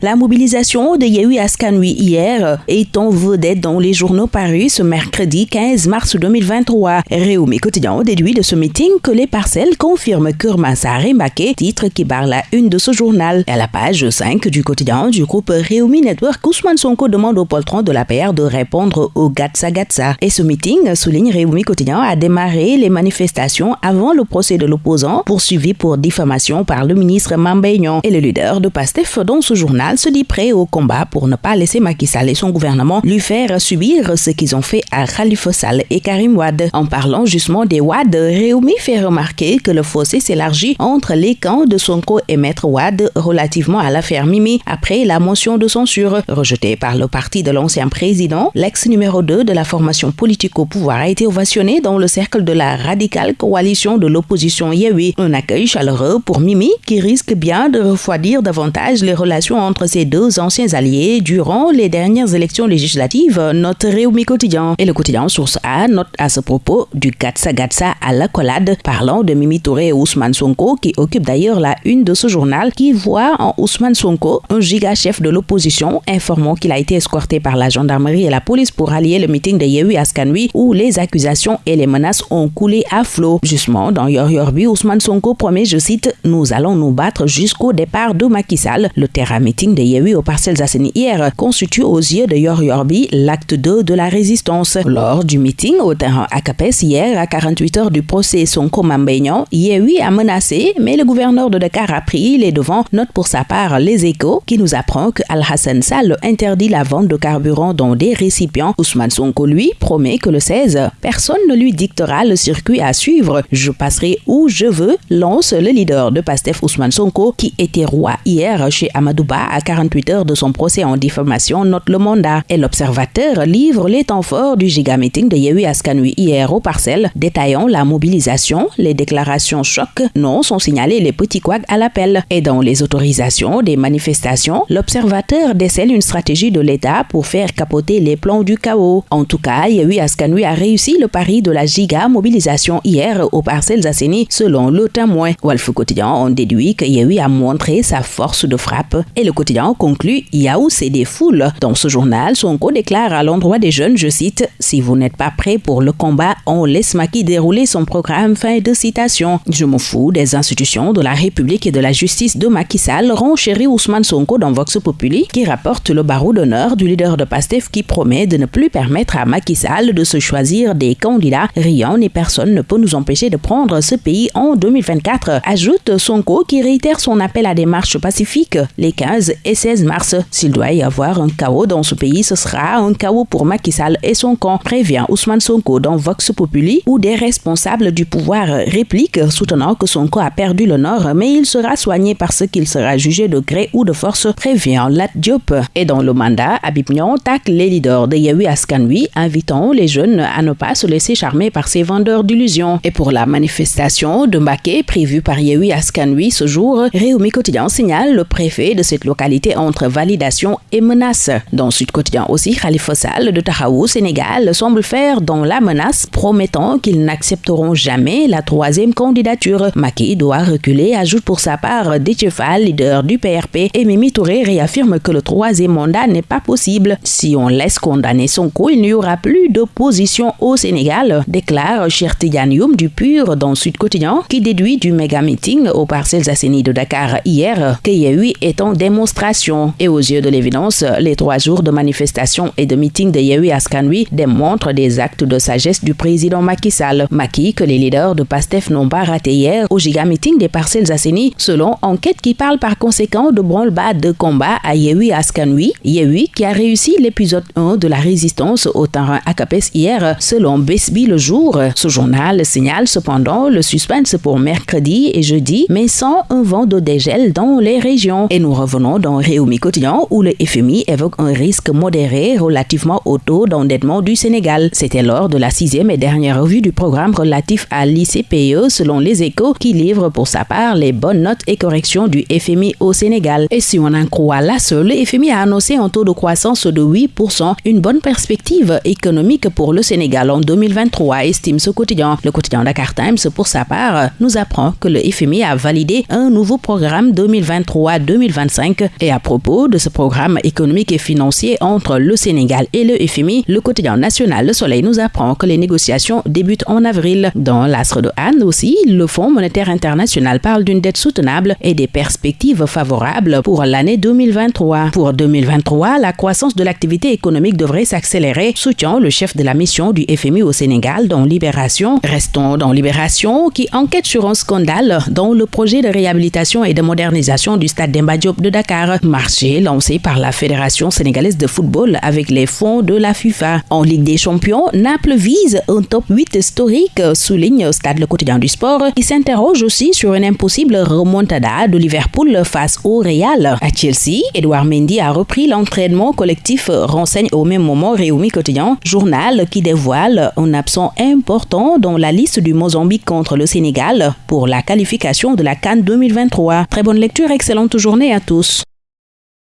La mobilisation de Yehui Askanui hier est en vedette dans les journaux parus ce mercredi 15 mars 2023. Réumi quotidien déduit de ce meeting que les parcelles confirment Kurmasare Mbake, titre qui barre la une de ce journal. À la page 5 du quotidien du groupe Réumi Network, Ousmane Sonko demande au poltron de la PR de répondre au Gatsa Gatsa. Et ce meeting, souligne Réumi quotidien, a démarré les manifestations avant le procès de l'opposant poursuivi pour diffamation par le ministre Mambeignon. Et le leader de PASTEF dans ce journal se dit prêt au combat pour ne pas laisser Macky Sall et son gouvernement lui faire subir ce qu'ils ont fait à Khalifa Sall et Karim Wad. En parlant justement des Wad, Réumi fait remarquer que le fossé s'élargit entre les camps de Sonko et Maître Wad relativement à l'affaire Mimi après la motion de censure rejetée par le parti de l'ancien président. L'ex numéro 2 de la formation politique au pouvoir a été ovationné dans le cercle de la radicale coalition de l'opposition Yewi. Un accueil chaleureux pour Mimi qui risque bien de refroidir davantage les relations entre ces deux anciens alliés durant les dernières élections législatives, note Réumi Quotidien. Et le quotidien Source A note à ce propos du Gatsa Gatsa à la collade, parlant de Mimi Touré et Ousmane Sonko, qui occupe d'ailleurs la une de ce journal, qui voit en Ousmane Sonko un giga chef de l'opposition, informant qu'il a été escorté par la gendarmerie et la police pour allier le meeting de Yehui Askanui, où les accusations et les menaces ont coulé à flot. Justement, dans Yor Yorbi, Ousmane Sonko promet, je cite, Nous allons nous battre jusqu'au départ de Macky. Le terrain meeting de Yehui au Parcelles Asseni hier constitue aux yeux de Yor Yorbi l'acte 2 de la résistance. Lors du meeting au terrain Acapes hier, à 48 heures du procès Sonko Mambeignan, Yehui a menacé, mais le gouverneur de Dakar a pris les devants. Note pour sa part les échos qui nous apprend que Al-Hassan Sall interdit la vente de carburant dans des récipients. Ousmane Sonko, lui, promet que le 16, personne ne lui dictera le circuit à suivre. Je passerai où je veux, lance le leader de Pastef Ousmane Sonko, qui était roi hier chez Amadouba à 48 heures de son procès en diffamation, note le mandat. Et l'observateur livre les temps forts du giga meeting de Yehui Askanui hier au parcelles, détaillant la mobilisation, les déclarations choc, non sont signalés les petits couacs à l'appel. Et dans les autorisations des manifestations, l'observateur décèle une stratégie de l'État pour faire capoter les plans du chaos. En tout cas, Yehui Askanui a réussi le pari de la giga mobilisation hier aux parcelles Asseni, selon le témoin. Wolf Quotidien en déduit que Yehui a montré sa force de frappe. Et le quotidien conclut Yaou c'est des foules. Dans ce journal, Sonko déclare à l'endroit des jeunes, je cite, Si vous n'êtes pas prêts pour le combat, on laisse Maki dérouler son programme. Fin de citation. Je me fous des institutions de la République et de la justice de Macky Sall, renchérit Ousmane Sonko dans Vox Populi, qui rapporte le barreau d'honneur du leader de PASTEF qui promet de ne plus permettre à Macky Sall de se choisir des candidats. Rien ni personne ne peut nous empêcher de prendre ce pays en 2024, ajoute Sonko qui réitère son appel à des marches pacifiques les 15 et 16 mars. S'il doit y avoir un chaos dans ce pays, ce sera un chaos pour Macky Sall et son camp, prévient Ousmane Sonko dans Vox Populi, où des responsables du pouvoir répliquent, soutenant que Sonko a perdu le nord, mais il sera soigné parce qu'il sera jugé de gré ou de force, prévient Lat Diop. Et dans le mandat, Abib Nyon tacle les leaders de Yehui Askanui, invitant les jeunes à ne pas se laisser charmer par ces vendeurs d'illusions. Et pour la manifestation de Mbaké prévue par Yehui Askanui ce jour, Réumi Quotidien signale le préfet de cette localité entre validation et menace. Dans Sud Quotidien aussi, Khalifa Sall de Tahaou, Sénégal, semble faire dans la menace, promettant qu'ils n'accepteront jamais la troisième candidature. Maki doit reculer, ajoute pour sa part Détiefal, leader du PRP, et Mimi Touré réaffirme que le troisième mandat n'est pas possible. Si on laisse condamner son coup, il n'y aura plus d'opposition au Sénégal, déclare Chertigan Youm du PUR dans Sud Quotidien, qui déduit du méga meeting aux parcelles assainies de Dakar hier que Yehui est en démonstration. Et aux yeux de l'évidence, les trois jours de manifestation et de meeting de Yehui Askanui démontrent des actes de sagesse du président Macky Sall. Macky, que les leaders de PASTEF n'ont pas raté hier au giga meeting des parcelles assainies, selon enquête qui parle par conséquent de branle-bas de combat à Yehui Askanui. Yehui qui a réussi l'épisode 1 de la résistance au terrain Acapes hier, selon Besby le jour. Ce journal signale cependant le suspense pour mercredi et jeudi, mais sans un vent de dégel dans les régions. Et nous revenons dans Réumi Quotidien où le FMI évoque un risque modéré relativement au taux d'endettement du Sénégal. C'était lors de la sixième et dernière revue du programme relatif à l'ICPE selon les échos qui livre pour sa part les bonnes notes et corrections du FMI au Sénégal. Et si on en croit la seule, le FMI a annoncé un taux de croissance de 8%, une bonne perspective économique pour le Sénégal en 2023, estime ce quotidien. Le quotidien Dakar Times, pour sa part, nous apprend que le FMI a validé un nouveau programme 2023 2025. Et à propos de ce programme économique et financier entre le Sénégal et le FMI, le quotidien national Le Soleil nous apprend que les négociations débutent en avril. Dans l'astre de aussi, le Fonds monétaire international parle d'une dette soutenable et des perspectives favorables pour l'année 2023. Pour 2023, la croissance de l'activité économique devrait s'accélérer, soutient le chef de la mission du FMI au Sénégal dans Libération. Restons dans Libération qui enquête sur un scandale dans le projet de réhabilitation et de modernisation du stade d'Emba de Dakar, marché lancé par la Fédération sénégalaise de football avec les fonds de la FIFA. En Ligue des Champions, Naples vise un top 8 historique, souligne Stade le quotidien du sport, qui s'interroge aussi sur une impossible remontada de Liverpool face au Real. À Chelsea, Edouard Mendy a repris l'entraînement collectif, renseigne au même moment Réumi Quotidien, journal qui dévoile un absent important dans la liste du Mozambique contre le Sénégal pour la qualification de la Cannes 2023. Très bonne lecture, excellente journée à tous.